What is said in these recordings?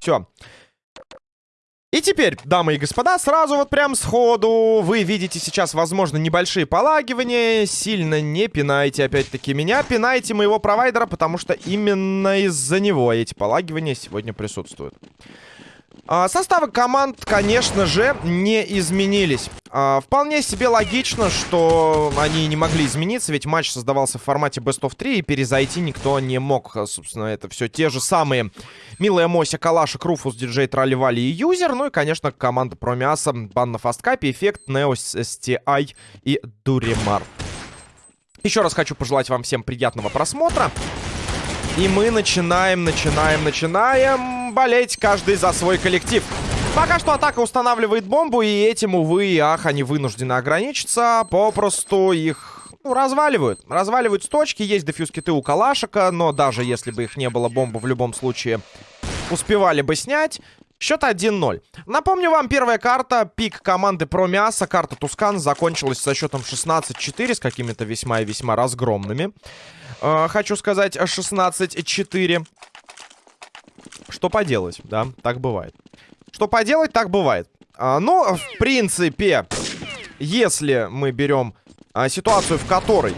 Все. И теперь, дамы и господа, сразу вот прям сходу вы видите сейчас, возможно, небольшие полагивания. Сильно не пинайте, опять-таки, меня. Пинайте моего провайдера, потому что именно из-за него эти полагивания сегодня присутствуют. А, составы команд, конечно же, не изменились. А, вполне себе логично, что они не могли измениться, ведь матч создавался в формате Best of 3, и перезайти никто не мог. А, собственно, это все те же самые Милая Мося, Калашик, Руфус, Диджей, Тролливали и Юзер. Ну и, конечно, команда Промиаса, Бан на Фасткапе, Эффект, Неос, STI и Дуримар. Еще раз хочу пожелать вам всем приятного просмотра. И мы начинаем, начинаем, начинаем болеть каждый за свой коллектив. Пока что атака устанавливает бомбу, и этим, увы и ах, они вынуждены ограничиться. Попросту их ну, разваливают. Разваливают с точки. Есть дефьюз-киты у Калашика, но даже если бы их не было, бомбу в любом случае успевали бы снять. Счет 1-0. Напомню вам, первая карта, пик команды про мясо, карта Тускан, закончилась со счетом 16-4 с какими-то весьма и весьма разгромными. Э, хочу сказать, 16-4. Что поделать, да, так бывает. Что поделать, так бывает. А, но, в принципе, если мы берем а, ситуацию, в которой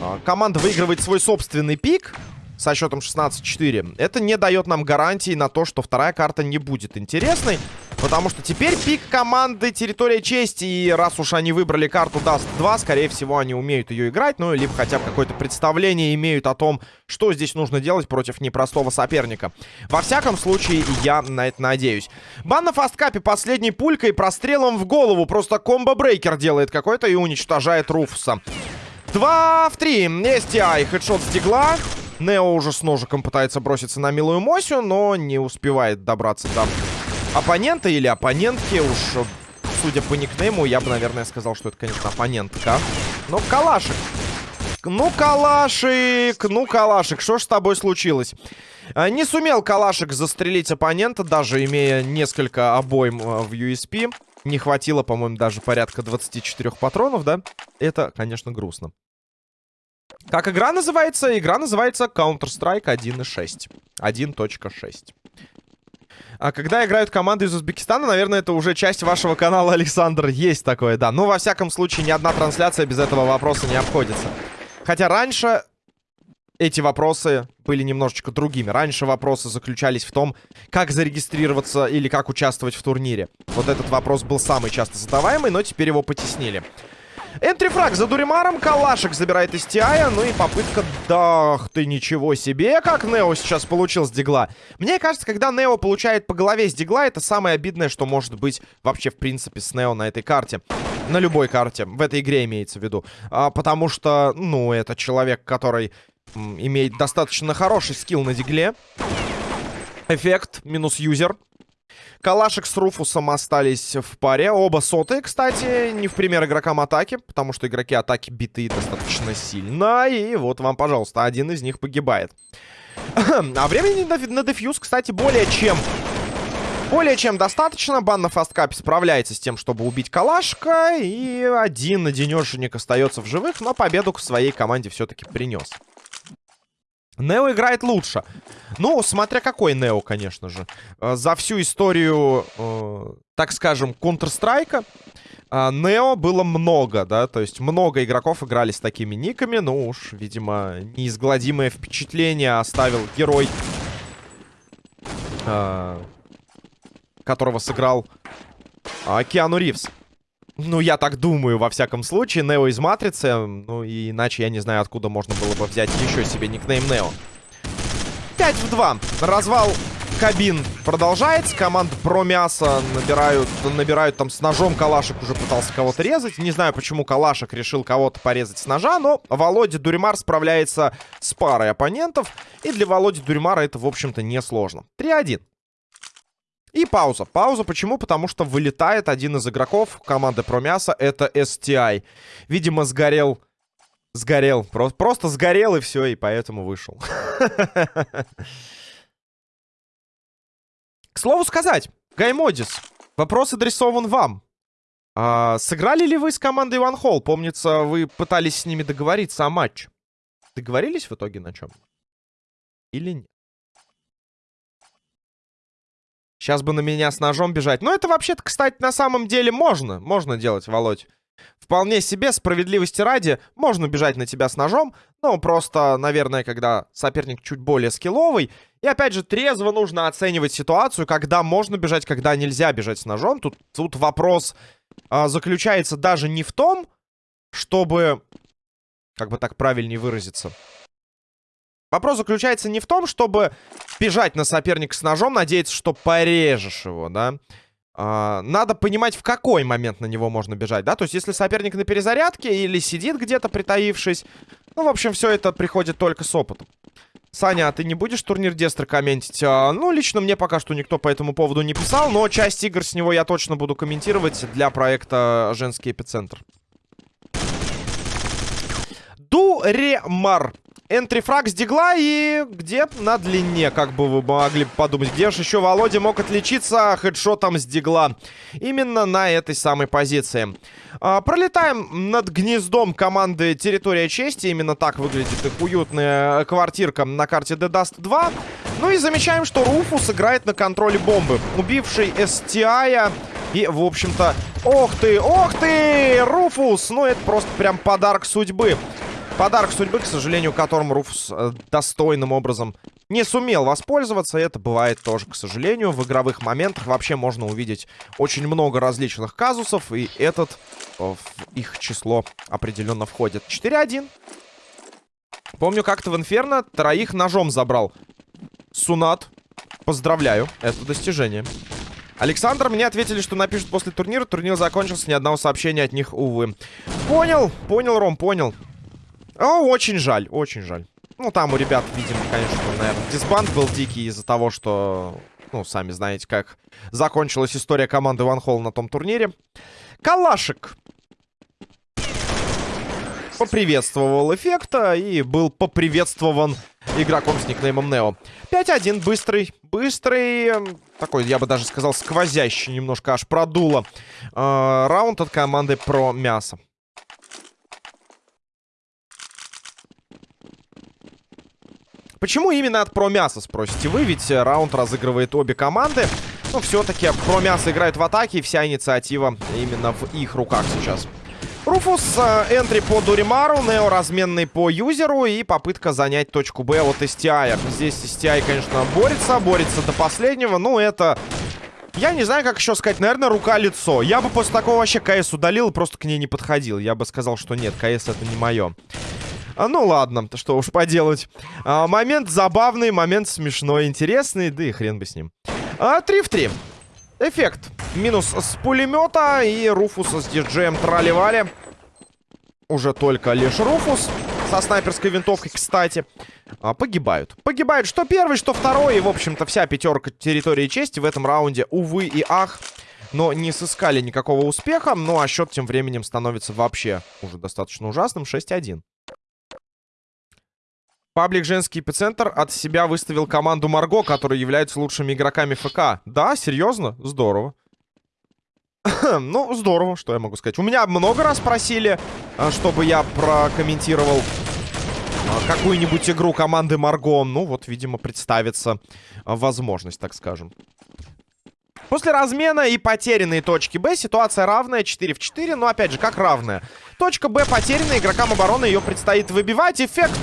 а, команда выигрывает свой собственный пик со счетом 16-4, это не дает нам гарантии на то, что вторая карта не будет интересной. Потому что теперь пик команды Территория Чести. И раз уж они выбрали карту Dust 2, скорее всего, они умеют ее играть. Ну, либо хотя бы какое-то представление имеют о том, что здесь нужно делать против непростого соперника. Во всяком случае, я на это надеюсь. Бан на фасткапе последней пулькой прострелом в голову. Просто combo breaker делает какой-то и уничтожает Руфуса. 2 в 3. STI. Хедшот с дигла. Нео уже с ножиком пытается броситься на милую Мосю, но не успевает добраться до оппонента или оппонентки. Уж, судя по никнейму, я бы, наверное, сказал, что это, конечно, оппонентка. Но Калашик. Ну, Калашик, ну, Калашик, что ж с тобой случилось? А, не сумел Калашик застрелить оппонента, даже имея несколько обоим а, в USP. Не хватило, по-моему, даже порядка 24 патронов, да? Это, конечно, грустно. Как игра называется? Игра называется Counter-Strike 1.6. 1.6. А когда играют команды из Узбекистана, наверное, это уже часть вашего канала, Александр. Есть такое, да. Но, во всяком случае, ни одна трансляция без этого вопроса не обходится. Хотя раньше эти вопросы были немножечко другими. Раньше вопросы заключались в том, как зарегистрироваться или как участвовать в турнире. Вот этот вопрос был самый часто задаваемый, но теперь его потеснили. Энтрифраг за Дуримаром. Калашек забирает из Тиая. Ну и попытка... Да, ты ничего себе, как Нео сейчас получил с Дигла. Мне кажется, когда Нео получает по голове с Дигла, это самое обидное, что может быть вообще, в принципе, с Нео на этой карте. На любой карте. В этой игре имеется в виду. А, потому что, ну, это человек, который имеет достаточно хороший скилл на Дигле. Эффект минус юзер. Калашек с Руфусом остались в паре. Оба сотые, кстати, не в пример игрокам атаки, потому что игроки атаки биты достаточно сильно. И вот вам, пожалуйста, один из них погибает. а времени на, на дефьюз, кстати, более чем... Более чем достаточно. Бан на фасткапе справляется с тем, чтобы убить Калашка. И один одинешенек остается в живых, но победу к своей команде все-таки принес. Нео играет лучше. Ну, смотря какой Нео, конечно же. Э, за всю историю, э, так скажем, Counter-Strike э, Нео было много, да, то есть много игроков играли с такими никами. Ну уж, видимо, неизгладимое впечатление оставил герой, которого сыграл э, Киану Ривз. Ну, я так думаю, во всяком случае. Нео из Матрицы. Ну, и иначе я не знаю, откуда можно было бы взять еще себе никнейм Нео. 5 в 2. Развал кабин продолжается. Команда про мясо набирают, набирают там с ножом. Калашек уже пытался кого-то резать. Не знаю, почему Калашек решил кого-то порезать с ножа, но Володя Дуримар справляется с парой оппонентов. И для Володи Дуримара это, в общем-то, несложно. 3-1. И пауза. Пауза почему? Потому что вылетает один из игроков команды Промяса. Это STI. Видимо, сгорел... Сгорел. Просто, просто сгорел и все, и поэтому вышел. К слову сказать, Гаймодис, вопрос адресован вам. А, сыграли ли вы с командой One Hall? Помнится, вы пытались с ними договориться о матче. Договорились в итоге на чем? Или нет? Сейчас бы на меня с ножом бежать. Но это вообще-то, кстати, на самом деле можно. Можно делать, Володь. Вполне себе, справедливости ради, можно бежать на тебя с ножом, но просто, наверное, когда соперник чуть более скилловый. И опять же, трезво нужно оценивать ситуацию, когда можно бежать, когда нельзя бежать с ножом. Тут, тут вопрос а, заключается даже не в том, чтобы, как бы так правильнее выразиться, Вопрос заключается не в том, чтобы бежать на соперника с ножом, надеяться, что порежешь его, да. А, надо понимать, в какой момент на него можно бежать, да. То есть, если соперник на перезарядке или сидит где-то притаившись. Ну, в общем, все это приходит только с опытом. Саня, а ты не будешь турнир Дестра комментить? А, ну, лично мне пока что никто по этому поводу не писал, но часть игр с него я точно буду комментировать для проекта «Женский эпицентр». Дуремар. Энтрифраг с дигла и где на длине, как бы вы могли подумать. Где же еще Володя мог отличиться хедшотом с дигла? Именно на этой самой позиции. А, пролетаем над гнездом команды Территория Чести. Именно так выглядит их уютная квартирка на карте The Dust 2. Ну и замечаем, что Руфус играет на контроле бомбы. Убивший STI и, в общем-то... Ох ты, ох ты, Руфус! Ну это просто прям подарок судьбы. Подарок судьбы, к сожалению, которым Руфус э, достойным образом не сумел воспользоваться. Это бывает тоже, к сожалению. В игровых моментах вообще можно увидеть очень много различных казусов. И этот э, в их число определенно входит. 4-1. Помню, как-то в Инферно троих ножом забрал. Сунат. Поздравляю. Это достижение. Александр, мне ответили, что напишут после турнира. Турнир закончился, ни одного сообщения от них, увы. Понял, понял, Ром, понял. О, очень жаль, очень жаль. Ну, там у ребят, видимо, конечно, наверное, дисбанд был дикий из-за того, что... Ну, сами знаете, как закончилась история команды Ван Холл на том турнире. Калашик поприветствовал эффекта и был поприветствован игроком с никнеймом Нео. 5-1, быстрый, быстрый, эм, такой, я бы даже сказал, сквозящий, немножко аж продуло. Э, раунд от команды про мясо. Почему именно от про мяса, спросите вы? Ведь э, раунд разыгрывает обе команды. Но все-таки про мясо играет в атаке, и вся инициатива именно в их руках сейчас. Руфус, э, энтри по Дуримару, Нео разменный по юзеру и попытка занять точку Б от STI. Здесь STI, конечно, борется, борется до последнего, но это... Я не знаю, как еще сказать, наверное, рука-лицо. Я бы после такого вообще КС удалил и просто к ней не подходил. Я бы сказал, что нет, КС это не мое. А, ну ладно, что уж поделать. А, момент забавный, момент смешной, интересный, да и хрен бы с ним. А, 3 в 3. Эффект. Минус с пулемета и Руфуса с диджеем тролливали. Уже только лишь Руфус со снайперской винтовкой, кстати, а, погибают. Погибают что первый, что второй. И, в общем-то, вся пятерка территории чести в этом раунде, увы и ах, но не сыскали никакого успеха. Ну, а счет тем временем становится вообще уже достаточно ужасным. 6-1. Паблик «Женский эпицентр» от себя выставил команду Марго, которые являются лучшими игроками ФК. Да, серьезно? Здорово. ну, здорово, что я могу сказать. У меня много раз просили, а, чтобы я прокомментировал а, какую-нибудь игру команды Марго. Ну, вот, видимо, представится а, возможность, так скажем. После размена и потерянной точки Б ситуация равная, 4 в 4, но опять же, как равная? Точка Б потеряна, игрокам обороны ее предстоит выбивать. Эффект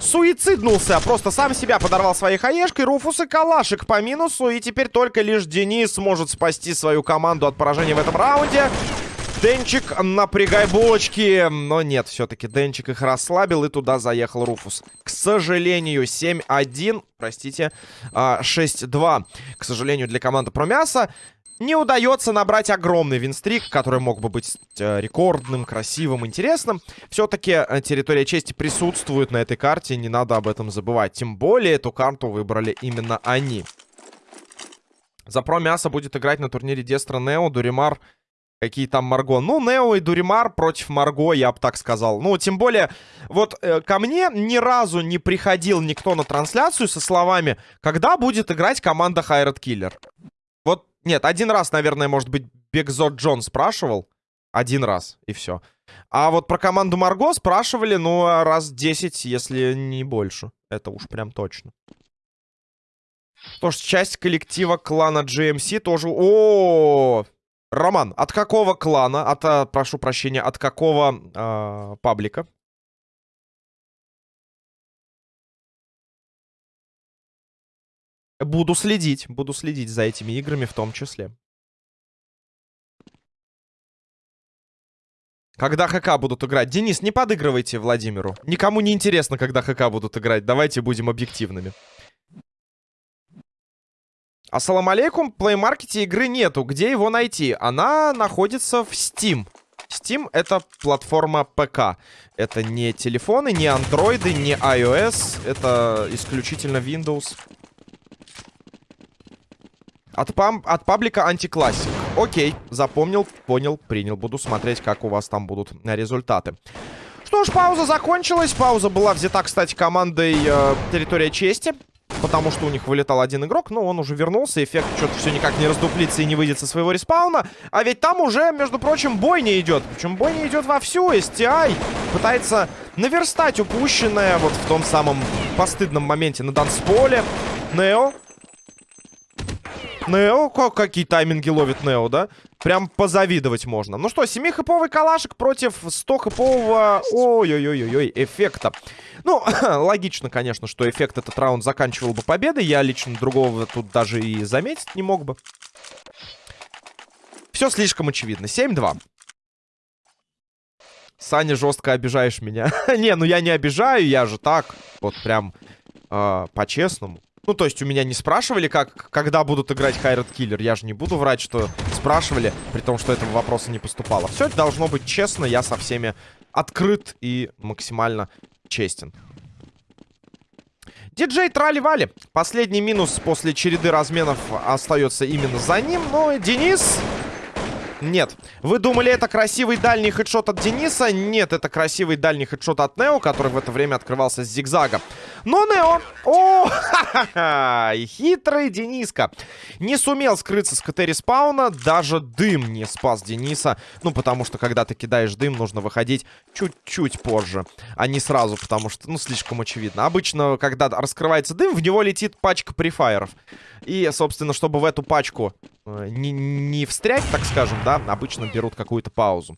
суициднулся. Просто сам себя подорвал своей хаешкой. Руфус и Калашик по минусу. И теперь только лишь Денис сможет спасти свою команду от поражения в этом раунде. Денчик, напрягай булочки. Но нет, все-таки Денчик их расслабил, и туда заехал Руфус. К сожалению, 7-1, простите, 6-2. А, К сожалению, для команды Промяса не удается набрать огромный винстрик, который мог бы быть э, рекордным, красивым, интересным. Все-таки э, территория чести присутствует на этой карте, не надо об этом забывать. Тем более эту карту выбрали именно они. За про мясо будет играть на турнире Дестра Нео, Дуримар, какие там Марго. Ну, Нео и Дуримар против Марго, я бы так сказал. Ну, тем более, вот э, ко мне ни разу не приходил никто на трансляцию со словами, когда будет играть команда Хайрат Киллер. Нет, один раз, наверное, может быть, Бекзот Джон спрашивал. Один раз, и все. А вот про команду Марго спрашивали, ну, раз 10, если не больше. Это уж прям точно. Тоже часть коллектива клана GMC тоже... О, -о! Роман, от какого клана, от, а, прошу прощения, от какого э, паблика? Буду следить, буду следить за этими играми в том числе. Когда ХК будут играть? Денис, не подыгрывайте Владимиру. Никому не интересно, когда ХК будут играть. Давайте будем объективными. Ассалам алейкум, в плеймаркете игры нету. Где его найти? Она находится в Steam. Steam — это платформа ПК. Это не телефоны, не андроиды, не iOS. Это исключительно Windows. От, пам от паблика антиклассик. Окей, запомнил, понял, принял. Буду смотреть, как у вас там будут результаты. Что ж, пауза закончилась. Пауза была взята, кстати, командой э, Территория Чести потому что у них вылетал один игрок, но он уже вернулся, эффект что-то все никак не раздуплится и не выйдет со своего респауна. А ведь там уже, между прочим, бой-то идет. Причем бой-то идет вовсю. STI пытается наверстать упущенное вот в том самом постыдном моменте на дансполе. Нео Нео, какие тайминги ловит Нео, да? Прям позавидовать можно. Ну что, 7-хэповый калашик против 100-хэпового... Ой-ой-ой-ой, эффекта. Ну, логично, конечно, что эффект этот раунд заканчивал бы победой. Я лично другого тут даже и заметить не мог бы. Все слишком очевидно. 7-2. Саня, жестко обижаешь меня. не, ну я не обижаю, я же так. Вот прям э, по-честному. Ну, то есть у меня не спрашивали, как, когда будут играть Хайрат Киллер. Я же не буду врать, что спрашивали, при том, что этого вопроса не поступало. Все это должно быть честно, я со всеми открыт и максимально честен. Диджей Трали-Вали. Последний минус после череды разменов остается именно за ним. Но Денис нет. Вы думали, это красивый дальний хедшот от Дениса? Нет, это красивый дальний хедшот от Нео, который в это время открывался с зигзага. Но Нео... О, ха-ха-ха! Хитрый Дениска. Не сумел скрыться с КТ респауна. Даже дым не спас Дениса. Ну, потому что, когда ты кидаешь дым, нужно выходить чуть-чуть позже. А не сразу, потому что, ну, слишком очевидно. Обычно, когда раскрывается дым, в него летит пачка префайеров. И, собственно, чтобы в эту пачку не, не встрять, так скажем, да, обычно берут какую-то паузу.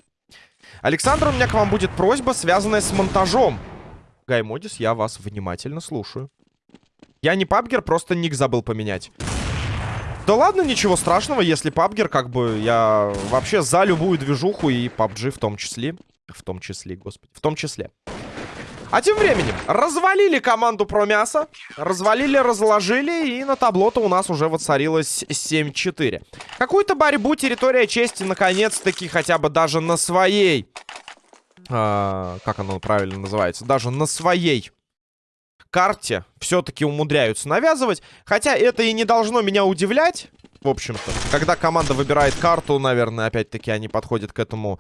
Александр, у меня к вам будет просьба, связанная с монтажом. Гаймодис, я вас внимательно слушаю. Я не пабгер, просто ник забыл поменять. Да ладно, ничего страшного, если пабгер, как бы, я вообще за любую движуху и PUBG в том числе. В том числе, господи, в том числе. А тем временем развалили команду про мясо. Развалили, разложили. И на табло-то у нас уже воцарилось 7-4. Какую-то борьбу территория чести наконец-таки хотя бы даже на своей... А, как оно правильно называется? Даже на своей карте все-таки умудряются навязывать. Хотя это и не должно меня удивлять. В общем-то, когда команда выбирает карту, наверное, опять-таки они подходят к этому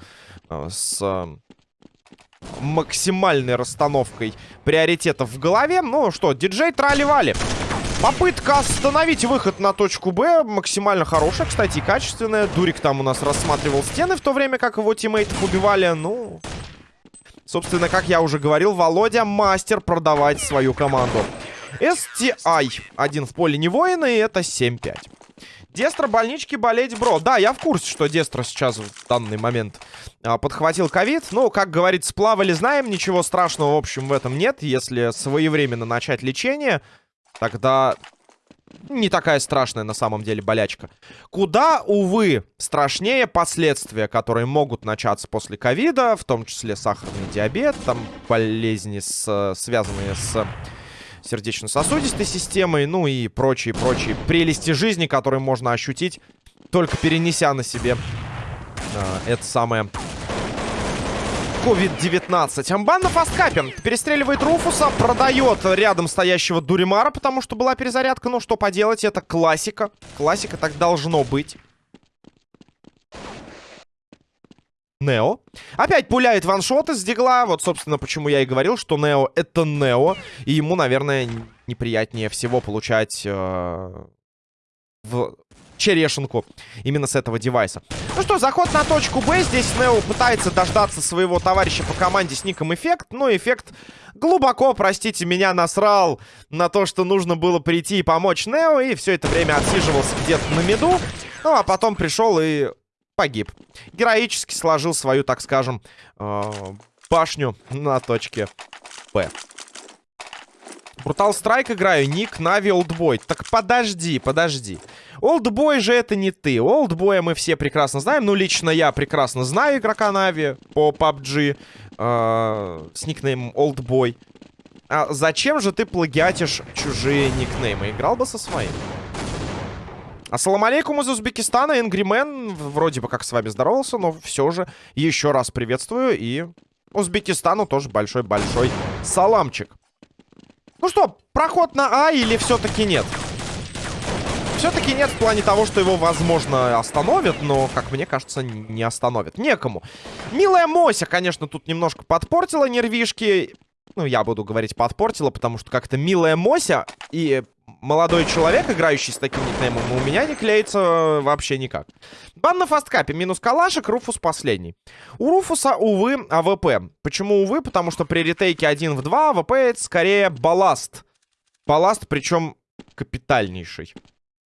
э, с максимальной расстановкой приоритетов в голове. Ну что, диджей трали-вали. Попытка остановить выход на точку Б максимально хорошая, кстати, качественная. Дурик там у нас рассматривал стены в то время, как его тиммейтов убивали. Ну, собственно, как я уже говорил, Володя мастер продавать свою команду. STI. Один в поле не воина, и это 7-5. Дестро больнички болеть, бро. Да, я в курсе, что Дестро сейчас в данный момент а, подхватил ковид. Ну, как говорит, сплавали, знаем, ничего страшного, в общем, в этом нет. Если своевременно начать лечение, тогда не такая страшная на самом деле болячка. Куда, увы, страшнее последствия, которые могут начаться после ковида, в том числе сахарный диабет, там болезни, с, связанные с сердечно-сосудистой системой, ну и прочие-прочие прелести жизни, которые можно ощутить, только перенеся на себе э, это самое COVID-19. Амбан на фасткапе. Перестреливает Руфуса, продает рядом стоящего Дуримара, потому что была перезарядка. Ну, что поделать, это классика. Классика так должно быть. Нео. Опять пуляет ваншоты с дигла. Вот, собственно, почему я и говорил, что Нео это Нео. И ему, наверное, неприятнее всего получать э, в черешенку именно с этого девайса. Ну что, заход на точку Б. Здесь Нео пытается дождаться своего товарища по команде с ником Эффект. Но Эффект глубоко, простите меня, насрал на то, что нужно было прийти и помочь Нео. И все это время отсиживался где-то на меду. Ну, а потом пришел и погиб. Героически сложил свою, так скажем, э башню на точке Б. Брутал Страйк играю, ник Нави Олдбой. Так подожди, подожди. Олдбой же это не ты. Олдбоя мы все прекрасно знаем. Ну, лично я прекрасно знаю игрока Нави по PUBG э, с никнеймом Олдбой. А зачем же ты плагиатишь чужие никнеймы? Играл бы со своим. Ассаламу алейкум из Узбекистана. Энгримен вроде бы как с вами здоровался, но все же еще раз приветствую. И Узбекистану тоже большой-большой саламчик. Ну что, проход на А или все-таки нет? Все-таки нет в плане того, что его, возможно, остановят, но, как мне кажется, не остановят. Некому. Милая Мося, конечно, тут немножко подпортила нервишки. Ну, я буду говорить подпортила, потому что как-то милая Мося и молодой человек, играющий с таким никнеймом, у меня не клеится вообще никак. Бан на фасткапе. Минус калашек, Руфус последний. У Руфуса, увы, АВП. Почему увы? Потому что при retake е 1 в 2 АВП это скорее балласт. Балласт, причем капитальнейший.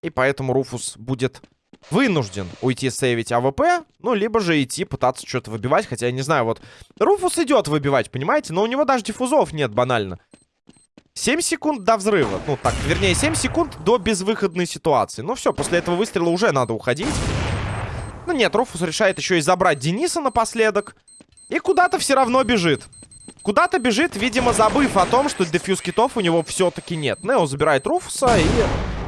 И поэтому Руфус будет вынужден уйти сейвить АВП, ну, либо же идти пытаться что-то выбивать, хотя я не знаю, вот Руфус идет выбивать, понимаете, но у него даже дефузов нет банально. 7 секунд до взрыва. Ну, так, вернее, 7 секунд до безвыходной ситуации. Ну, все, после этого выстрела уже надо уходить. Ну, нет, Руфус решает еще и забрать Дениса напоследок. И куда-то все равно бежит. Куда-то бежит, видимо, забыв о том, что дефьюз китов у него все-таки нет. Нео забирает Руфуса и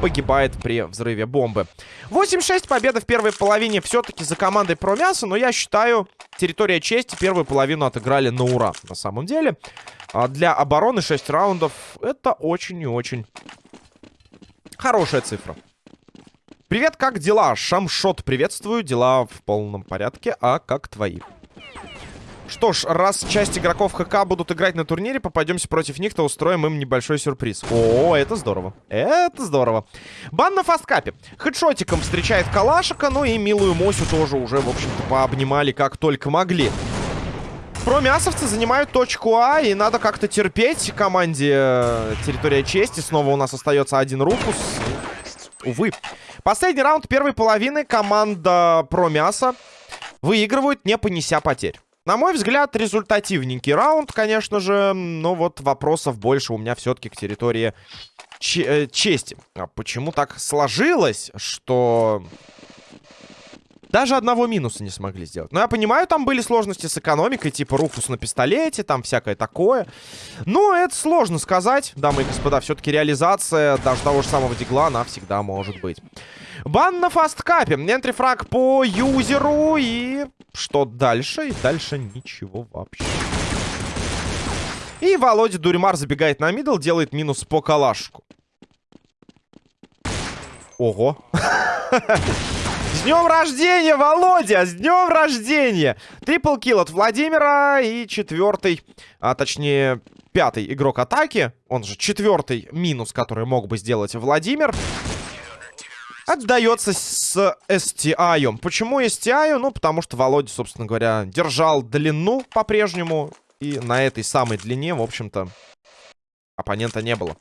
погибает при взрыве бомбы. 8-6 победа в первой половине все-таки за командой про мясо, но я считаю, территория чести первую половину отыграли на ура, на самом деле. А для обороны 6 раундов это очень и очень хорошая цифра. Привет, как дела? Шамшот, приветствую. Дела в полном порядке, а как твои? Что ж, раз часть игроков ХК будут играть на турнире, попадемся против них, то устроим им небольшой сюрприз. О, это здорово. Это здорово. Бан на фасткапе. Хедшотиком встречает Калашика, ну и милую Мосю тоже уже, в общем-то, пообнимали как только могли. Промясовцы занимают точку А, и надо как-то терпеть команде э, территория чести. Снова у нас остается один Руфус. Увы. Последний раунд первой половины команда Промяса выигрывают, не понеся потерь. На мой взгляд, результативненький раунд, конечно же. Но вот вопросов больше у меня все-таки к территории э, чести. А почему так сложилось, что... Даже одного минуса не смогли сделать. Но я понимаю, там были сложности с экономикой, типа Руфус на пистолете, там всякое такое. Но это сложно сказать, дамы и господа. Все-таки реализация даже того же самого дигла, она всегда может быть. Бан на фасткапе. Entry frag по юзеру. И что дальше? И дальше ничего вообще. И Володя Дуримар забегает на middle, делает минус по калашку. Ого. С днем рождения, Володя! С днем рождения! Triple kill от Владимира и четвертый, а точнее пятый игрок атаки. Он же четвертый минус, который мог бы сделать Владимир. Отдается с STI. Почему STI? Ну, потому что Володя, собственно говоря, держал длину по-прежнему. И на этой самой длине, в общем-то, оппонента не было.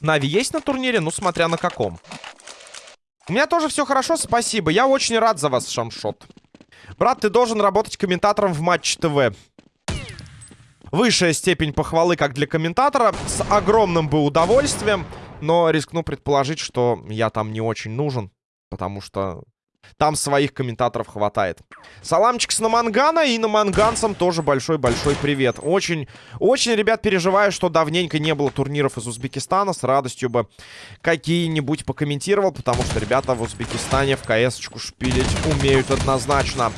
Нави есть на турнире? Ну, смотря на каком. У меня тоже все хорошо, спасибо. Я очень рад за вас, Шамшот. Брат, ты должен работать комментатором в Матч ТВ. Высшая степень похвалы как для комментатора. С огромным бы удовольствием. Но рискну предположить, что я там не очень нужен. Потому что там своих комментаторов хватает. Саламчик с Намангана и наманганцам тоже большой-большой привет. Очень, очень, ребят, переживаю, что давненько не было турниров из Узбекистана. С радостью бы какие-нибудь покомментировал, потому что ребята в Узбекистане в КС-очку шпилить умеют однозначно.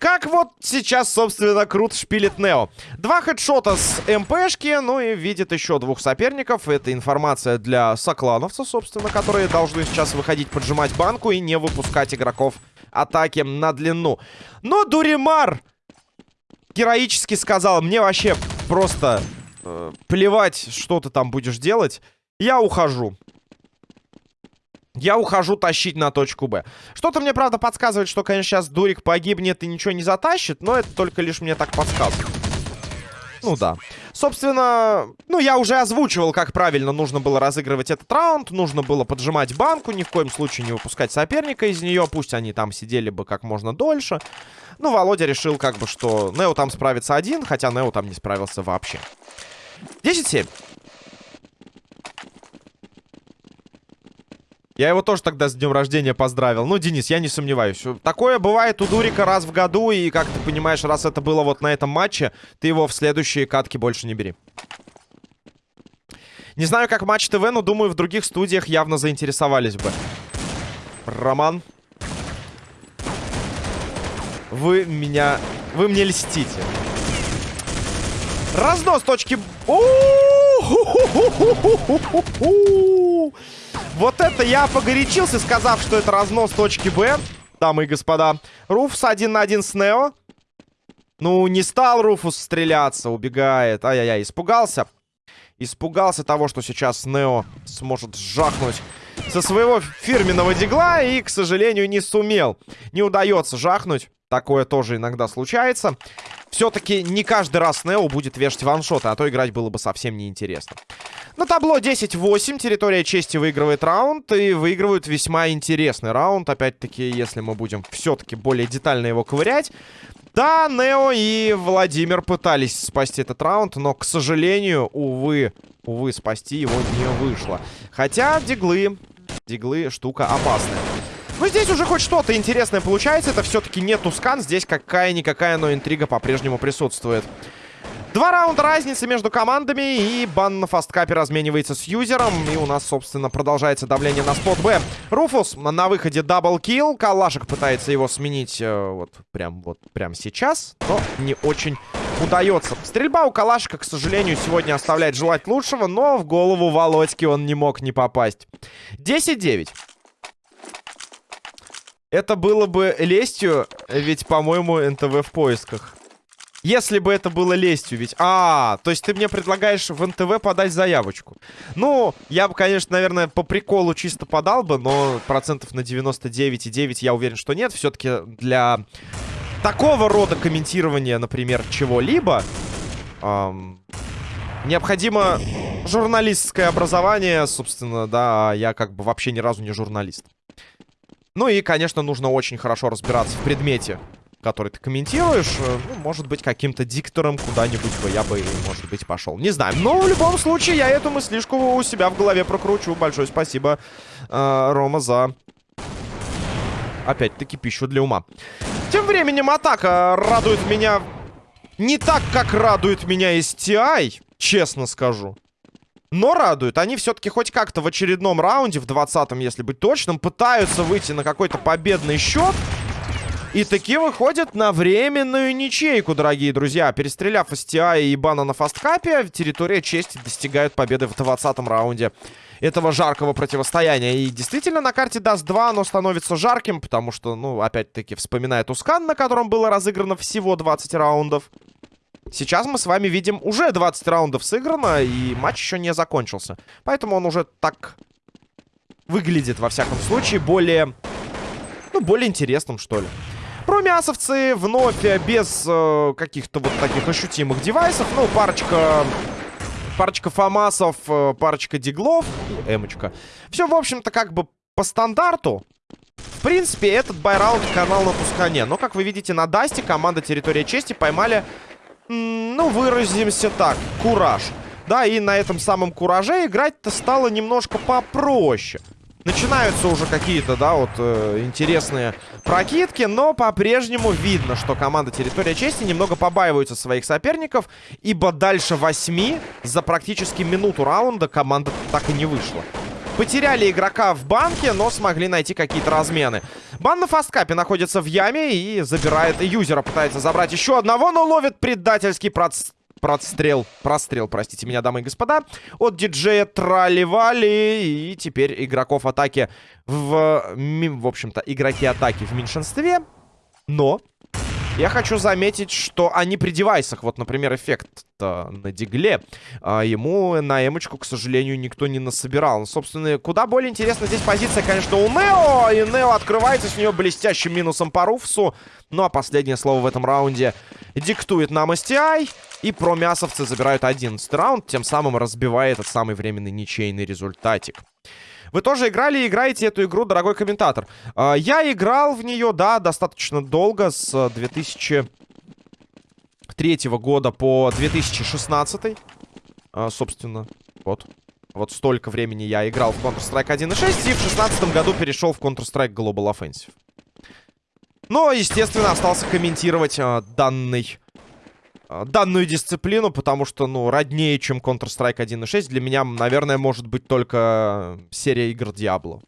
Как вот сейчас, собственно, круто шпилит Нео. Два хедшота с МПшки, ну и видит еще двух соперников. Это информация для соклановцев, собственно, которые должны сейчас выходить поджимать банку и не выпускать игроков атаки на длину. Но Дуримар героически сказал, мне вообще просто э, плевать, что ты там будешь делать. Я ухожу. Я ухожу тащить на точку Б. Что-то мне, правда, подсказывает, что, конечно, сейчас Дурик погибнет и ничего не затащит, но это только лишь мне так подсказывает. Ну да. Собственно, ну я уже озвучивал, как правильно нужно было разыгрывать этот раунд. Нужно было поджимать банку, ни в коем случае не выпускать соперника из нее. Пусть они там сидели бы как можно дольше. Ну, Володя решил как бы, что Нео там справится один, хотя Нео там не справился вообще. 10-7. Я его тоже тогда с днем рождения поздравил. Ну, Денис, я не сомневаюсь. Такое бывает у Дурика раз в году. И, как ты понимаешь, раз это было вот на этом матче, ты его в следующие катки больше не бери. Не знаю, как Матч ТВ, но думаю, в других студиях явно заинтересовались бы. Роман. Вы меня... Вы мне льстите. Разнос точки... Вот это я погорячился, сказав, что это разнос точки Б. Дамы и господа. Руфус один на один с Нео. Ну, не стал Руфус стреляться, убегает. Ай-яй-яй, испугался. Испугался того, что сейчас Нео сможет жахнуть со своего фирменного дигла. И, к сожалению, не сумел. Не удается жахнуть. Такое тоже иногда случается. Все-таки не каждый раз Нео будет вешать ваншоты, а то играть было бы совсем неинтересно. На табло 10-8. Территория чести выигрывает раунд. И выигрывают весьма интересный раунд. Опять-таки, если мы будем все-таки более детально его ковырять. Да, Нео и Владимир пытались спасти этот раунд, но, к сожалению, увы, увы, спасти его не вышло. Хотя диглы, диглы штука опасная. Но здесь уже хоть что-то интересное получается. Это все-таки не Тускан. Здесь какая-никакая, но интрига по-прежнему присутствует. Два раунда разницы между командами. И бан на фасткапе разменивается с юзером. И у нас, собственно, продолжается давление на спот Б. Руфус на выходе double kill. Калашек пытается его сменить э, вот прям вот прям сейчас. Но не очень удается. Стрельба у Калашика, к сожалению, сегодня оставляет желать лучшего. Но в голову Володьки он не мог не попасть. 10-9. Это было бы лестью, ведь, по-моему, НТВ в поисках. Если бы это было лестью, ведь... А, то есть ты мне предлагаешь в НТВ подать заявочку. Ну, я бы, конечно, наверное, по приколу чисто подал бы, но процентов на 99,9 я уверен, что нет. Все-таки для такого рода комментирования, например, чего-либо, эм, необходимо журналистское образование, собственно, да, а я как бы вообще ни разу не журналист. Ну и, конечно, нужно очень хорошо разбираться в предмете который ты комментируешь, э, ну, может быть, каким-то диктором куда-нибудь бы я бы, может быть, пошел. Не знаю. Но в любом случае я эту мыслишку у себя в голове прокручу. Большое спасибо, э, Рома, за... Опять-таки пищу для ума. Тем временем атака радует меня не так, как радует меня STI, честно скажу. Но радует. Они все-таки хоть как-то в очередном раунде, в 20-м, если быть точным, пытаются выйти на какой-то победный счет. И таки выходят на временную ничейку, дорогие друзья. Перестреляв STI и Бана на фасткапе, территория чести достигают победы в 20-м раунде этого жаркого противостояния. И действительно, на карте Dust 2 оно становится жарким, потому что, ну, опять-таки, вспоминаем Тускан, на котором было разыграно всего 20 раундов. Сейчас мы с вами видим уже 20 раундов сыграно, и матч еще не закончился. Поэтому он уже так выглядит, во всяком случае, более... Ну, более интересным, что ли. Промясовцы вновь э, без э, каких-то вот таких ощутимых девайсов. Ну, парочка... Парочка фамасов, э, парочка диглов и эмочка. Все, в общем-то, как бы по стандарту. В принципе, этот buy round канал на Тускане. Но, как вы видите, на Дасте команда Территория Чести поймали, ну, выразимся так, кураж. Да, и на этом самом кураже играть-то стало немножко попроще. Начинаются уже какие-то, да, вот э, интересные прокидки, но по-прежнему видно, что команда Территория Чести немного побаиваются своих соперников, ибо дальше восьми за практически минуту раунда команда так и не вышла. Потеряли игрока в банке, но смогли найти какие-то размены. Бан на фасткапе находится в яме и забирает юзера. Пытается забрать еще одного, но ловит предательский проц прострел, прострел, простите меня, дамы и господа, от диджея Трали-Вали. И теперь игроков атаки в... В общем-то, игроки атаки в меньшинстве. Но Я хочу заметить, что они при девайсах, вот, например, эффект на дигле, а, ему на эмочку, к сожалению, никто не насобирал. Ну, собственно, куда более интересна здесь позиция, конечно, у Нео, и Нео открывается с нее блестящим минусом по Руфсу. Ну, а последнее слово в этом раунде диктует нам STI, и промясовцы забирают 11 раунд, тем самым разбивая этот самый временный ничейный результатик. Вы тоже играли и играете эту игру, дорогой комментатор? А, я играл в нее, да, достаточно долго, с 2003 года по 2016. А, собственно, вот. Вот столько времени я играл в Counter-Strike 1.6 и в 2016 году перешел в Counter-Strike Global Offensive. Но, естественно, остался комментировать э, данный а, данную дисциплину, потому что, ну, роднее, чем Counter-Strike 1.6, для меня, наверное, может быть только серия игр Diablo.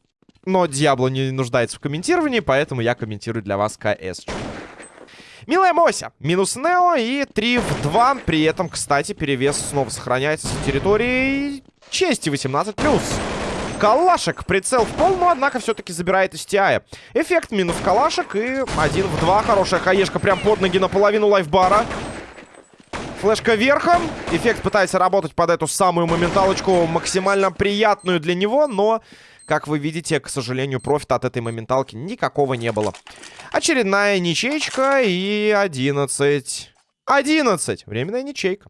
Но Diablo не нуждается в комментировании, поэтому я комментирую для вас КС. Милая Мося. Минус Нео и 3 в 2. При этом, кстати, перевес снова сохраняется с территории чести 18+. Калашек. Прицел в пол, но, однако, все-таки забирает STI. Эффект минус калашек и 1 в 2. Хорошая хаешка прям под ноги наполовину лайфбара. Флешка верхом. Эффект пытается работать под эту самую моменталочку, максимально приятную для него, но, как вы видите, к сожалению, профита от этой моменталки никакого не было. Очередная ничейка и 11. 11. Временная ничейка.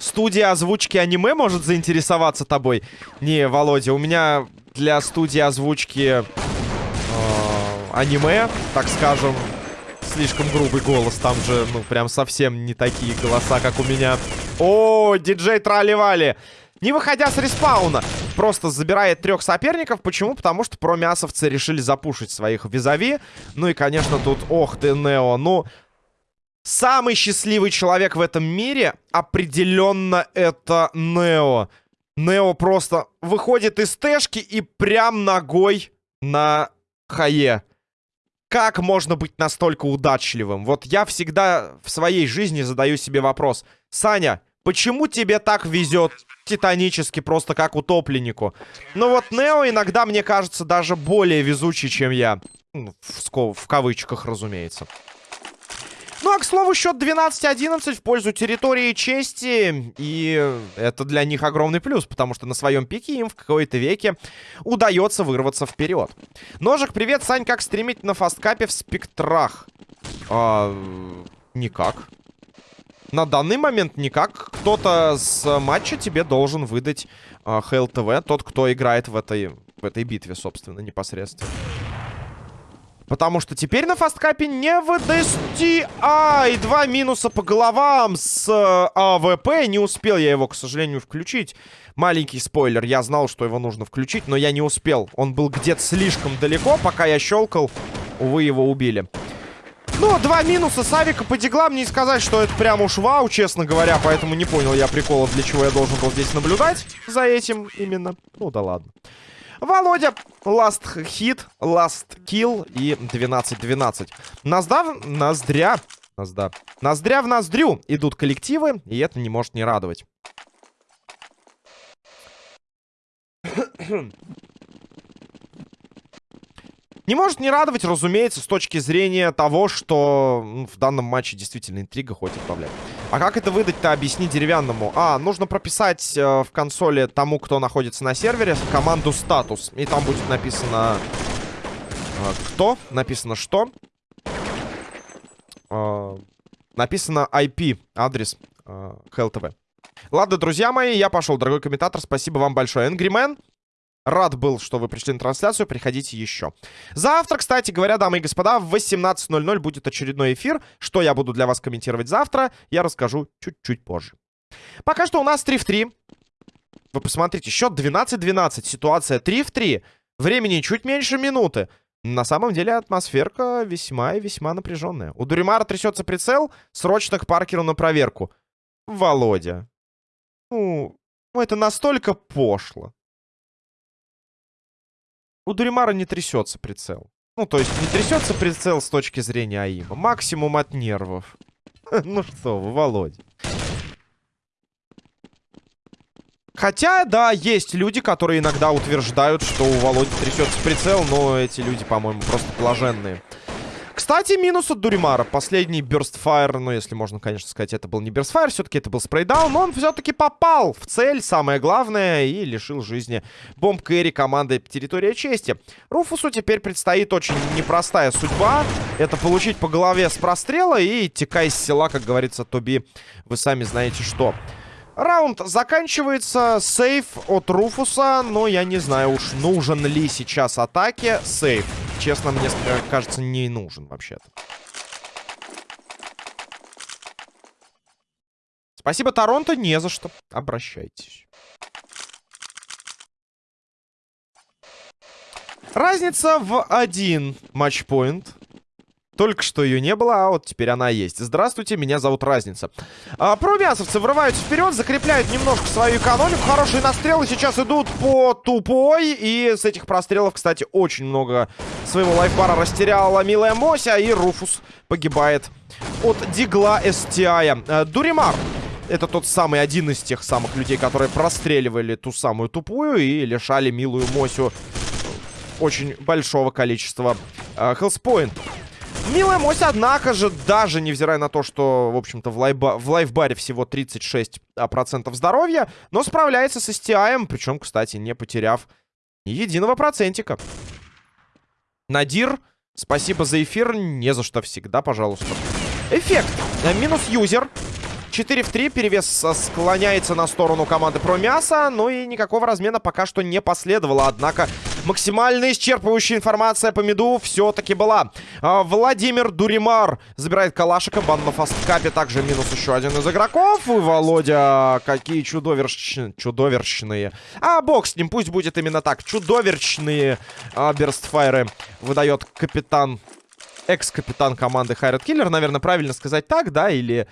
Студия озвучки аниме может заинтересоваться тобой? Не, Володя, у меня для студии озвучки аниме, так скажем, слишком грубый голос. Там же, ну, прям совсем не такие голоса, как у меня. О, диджей Трали-Вали! Не выходя с респауна, просто забирает трех соперников. Почему? Потому что промясовцы решили запушить своих визави. Ну и, конечно, тут, ох ты, Нео, ну... Самый счастливый человек в этом мире определенно это Нео. Нео просто выходит из тэшки и прям ногой на хае. Как можно быть настолько удачливым? Вот я всегда в своей жизни задаю себе вопрос. Саня, почему тебе так везет титанически, просто как утопленнику? Ну вот Нео иногда, мне кажется, даже более везучий, чем я. Ну, в, в кавычках, разумеется. Ну, а, к слову, счет 12-11 в пользу территории чести. И это для них огромный плюс, потому что на своем пике им в какой-то веке удается вырваться вперед. Ножик, привет, Сань, как стримить на Fastcup'е в спектрах? А, никак. На данный момент никак. Кто-то с матча тебе должен выдать а, HLTV, тот, кто играет в этой, в этой битве, собственно, непосредственно. Потому что теперь на Fastcup'е не выдасти. Ай, два минуса по головам с э, AWP. Не успел я его, к сожалению, включить. Маленький спойлер. Я знал, что его нужно включить, но я не успел. Он был где-то слишком далеко, пока я щелкал. Увы, его убили. Ну, два минуса с авика по диглам. Не сказать, что это прям уж вау, честно говоря. Поэтому не понял я прикола, для чего я должен был здесь наблюдать за этим именно. Ну да ладно. Володя, last hit, last kill и 12-12. Назда, ноздря, назда, ноздря в ноздрю идут коллективы, и это не может не радовать. Не может не радовать, разумеется, с точки зрения того, что в данном матче действительно интрига хоть отправляет. А как это выдать-то, объясни деревянному. А, нужно прописать э, в консоли тому, кто находится на сервере, команду статус. И там будет написано... Э, кто? Написано что? Э, написано IP, адрес э, HLTV. Ладно, друзья мои, я пошел, дорогой комментатор. Спасибо вам большое. Angry Man. Рад был, что вы пришли на трансляцию. Приходите еще. Завтра, кстати говоря, дамы и господа, в 18.00 будет очередной эфир. Что я буду для вас комментировать завтра, я расскажу чуть-чуть позже. Пока что у нас 3 в 3. Вы посмотрите, счет 12-12. Ситуация 3 в 3. Времени чуть меньше минуты. На самом деле атмосферка весьма и весьма напряженная. У Дуримара трясется прицел. Срочно к Паркеру на проверку. Володя. Ну, это настолько пошло. У Дуримара не трясется прицел. Ну, то есть не трясется прицел с точки зрения АИМа. Максимум от нервов. Ну что вы, Володя. Хотя, да, есть люди, которые иногда утверждают, что у Володи трясется прицел, но эти люди, по-моему, просто блаженные. Кстати, минус от Дуримара. Последний Burstfire, ну, если можно, конечно, сказать, это был не Burstfire, все-таки это был спрейдаун, но он все-таки попал в цель, самое главное, и лишил жизни бомб Кэрри команды Территория Чести. Руфусу теперь предстоит очень непростая судьба. Это получить по голове с прострела и текай с села, как говорится, Тоби, вы сами знаете что. Раунд заканчивается. Сейф от Руфуса. Но я не знаю уж, нужен ли сейчас атаке сейф. Честно, мне кажется, не нужен вообще-то. Спасибо, Торонто. Не за что. Обращайтесь. Разница в один матчпоинт. Только что ее не было, а вот теперь она есть. Здравствуйте, меня зовут Разница. А, промясовцы врываются вперед, закрепляют немножко свою экономику. Хорошие настрелы сейчас идут по тупой. И с этих прострелов, кстати, очень много своего лайфбара растеряла милая Мося. И Руфус погибает от Дигла STI. А, Дуримар. Это тот самый, один из тех самых людей, которые простреливали ту самую тупую и лишали милую Мосю очень большого количества э, хелспоинтов. Милая мось, однако же, даже невзирая на то, что, в общем-то, в, лайба, в лайфбаре всего 36% а, здоровья, но справляется с STI, причем, кстати, не потеряв ни единого процентика. Надир, спасибо за эфир, не за что всегда, пожалуйста. Эффект. Минус юзер. 4 в 3, перевес склоняется на сторону команды Промяса, ну и никакого размена пока что не последовало, однако максимально исчерпывающая информация по миду все-таки была. А, Владимир Дуримар забирает калашика, бан на фасткапе, также минус еще один из игроков, и Володя, какие чудоверщ... чудоверщные. А бог с ним, пусть будет именно так, чудоверчные берстфайры выдает капитан экс-капитан команды Хайред Киллер, наверное, правильно сказать так, да, или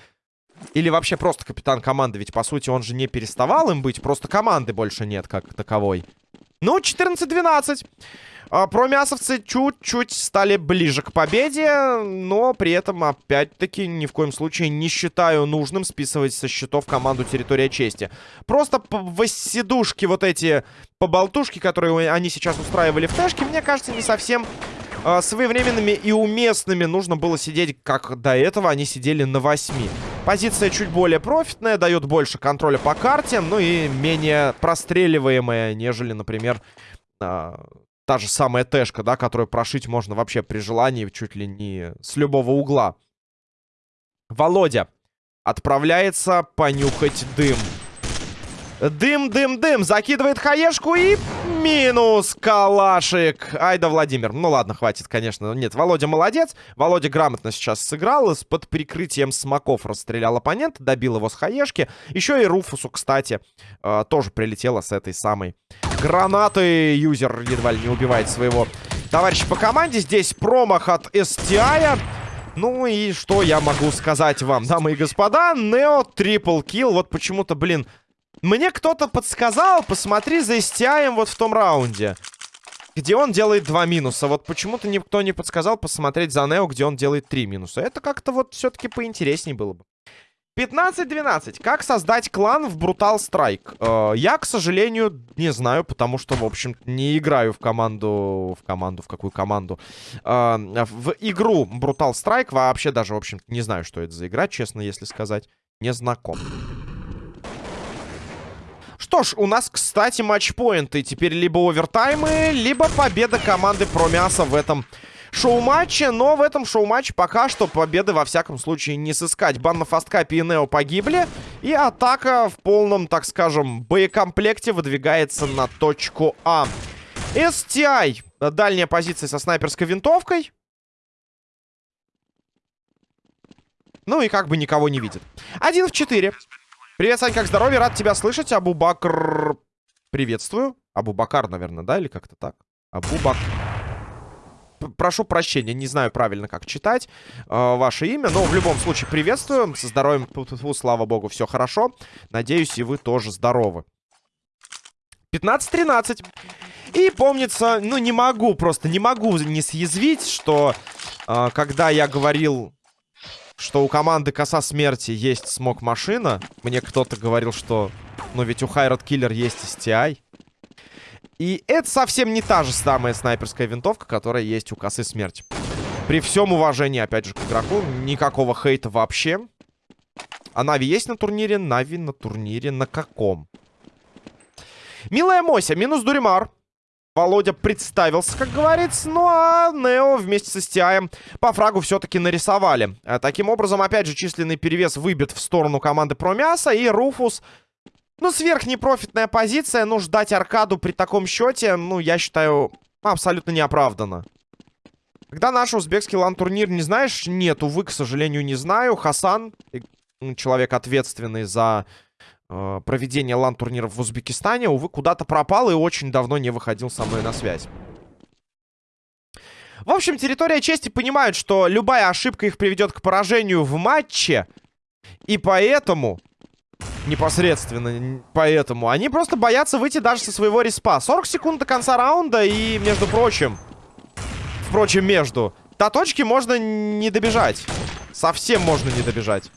или вообще просто капитан команды, ведь, по сути, он же не переставал им быть, просто команды больше нет как таковой. Ну, 14-12. А, промясовцы чуть-чуть стали ближе к победе, но при этом, опять-таки, ни в коем случае не считаю нужным списывать со счетов команду Территория Чести. Просто восседушки, вот эти поболтушки, которые они сейчас устраивали в тэшке, мне кажется, не совсем э, своевременными и уместными. Нужно было сидеть, как до этого они сидели на 8. Позиция чуть более профитная, дает больше контроля по карте, ну и менее простреливаемая, нежели, например, э, та же самая тэшка, да, которую прошить можно вообще при желании чуть ли не с любого угла. Володя отправляется понюхать дым. Дым, дым, дым. Закидывает хаешку и минус калашик. Ай да, Владимир. Ну ладно, хватит, конечно. Нет, Володя молодец. Володя грамотно сейчас сыграл. Под прикрытием смоков расстрелял оппонента. Добил его с хаешки. Еще и Руфусу, кстати, э, тоже прилетело с этой самой гранаты. Юзер едва ли не убивает своего товарища по команде. Здесь промах от STI. Ну и что я могу сказать вам, дамы и господа? Нео трипл килл. Вот почему-то, блин, мне кто-то подсказал, посмотри за STI вот в том раунде. Где он делает два минуса. Вот почему-то никто не подсказал посмотреть за Нео, где он делает три минуса. Это как-то вот все-таки поинтереснее было бы. 15-12. Как создать клан в Brutal Strike? Э, я, к сожалению, не знаю, потому что, в общем не играю в команду... В команду? В какую команду? Э, в игру Brutal Strike вообще даже, в общем не знаю, что это за игра, честно, если сказать. Не знаком. Что ж, у нас, кстати, матчпоинты. Теперь либо овертаймы, либо победа команды Промяса в этом шоу-матче. Но в этом шоу-матче пока что победы, во всяком случае, не сыскать. Бан на фасткапе и Нео погибли. И атака в полном, так скажем, боекомплекте выдвигается на точку А. STI. Дальняя позиция со снайперской винтовкой. Ну и как бы никого не видит. Один в четыре. Привет, Сань, как здоровье? Рад тебя слышать. Абу-Бакр... Приветствую. Абу-Бакар, наверное, да? Или как-то так? Абу-Бак... Прошу прощения, не знаю правильно, как читать э, ваше имя, но в любом случае приветствую. Со здоровьем, слава богу, все хорошо. Надеюсь, и вы тоже здоровы. 15-13. И помнится, ну не могу, просто не могу не съязвить, что э, когда я говорил что у команды Коса Смерти есть смог-машина. Мне кто-то говорил, что Но ведь у Хайрат Киллер есть STI. И это совсем не та же самая снайперская винтовка, которая есть у косы смерти. При всем уважении, опять же, к игроку, никакого хейта вообще. А Нави есть на турнире? Нави на турнире на каком? Милая Мося, минус Дуримар. Володя представился, как говорится. Ну а Нео вместе со Стиаем по фрагу все-таки нарисовали. А, таким образом, опять же, численный перевес выбит в сторону команды Промяса. И Руфус, ну, сверхнепрофитная позиция. Ну, ждать аркаду при таком счете, ну, я считаю, абсолютно неоправданно. Когда наш узбекский лан-турнир не знаешь? Нет, увы, к сожалению, не знаю. Хасан, человек ответственный за э, проведение лан-турниров в Узбекистане, увы, куда-то пропал и очень давно не выходил со мной на связь. В общем, территория чести понимают, что любая ошибка их приведет к поражению в матче. И поэтому, непосредственно поэтому, они просто боятся выйти даже со своего респа. 40 секунд до конца раунда и, между прочим, впрочем, между, до точки можно не добежать. Совсем можно не добежать.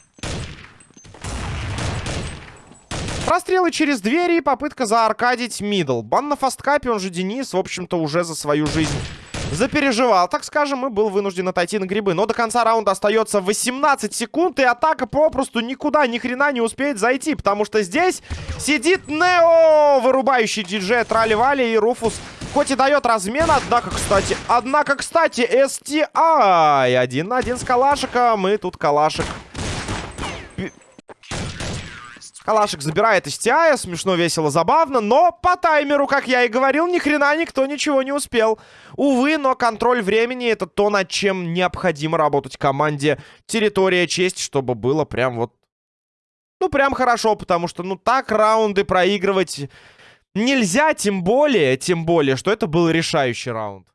Прострелы через двери и попытка зааркадить мидл. Бан на фасткапе, он же Денис, в общем-то, уже за свою жизнь запереживал, так скажем, и был вынужден отойти на грибы. Но до конца раунда остается 18 секунд, и атака попросту никуда ни хрена не успеет зайти, потому что здесь сидит Нео, вырубающий диджея Трали-Вали, и Руфус хоть и дает размен, однако, кстати, однако, кстати, STI. Один на один с Калашиком, и тут Калашик Калашик забирает из Тиая. Смешно, весело, забавно. Но по таймеру, как я и говорил, ни хрена никто ничего не успел. Увы, но контроль времени это то, над чем необходимо работать команде. Территория честь, чтобы было прям вот... Ну, прям хорошо, потому что, ну, так раунды проигрывать нельзя, тем более, тем более, что это был решающий раунд.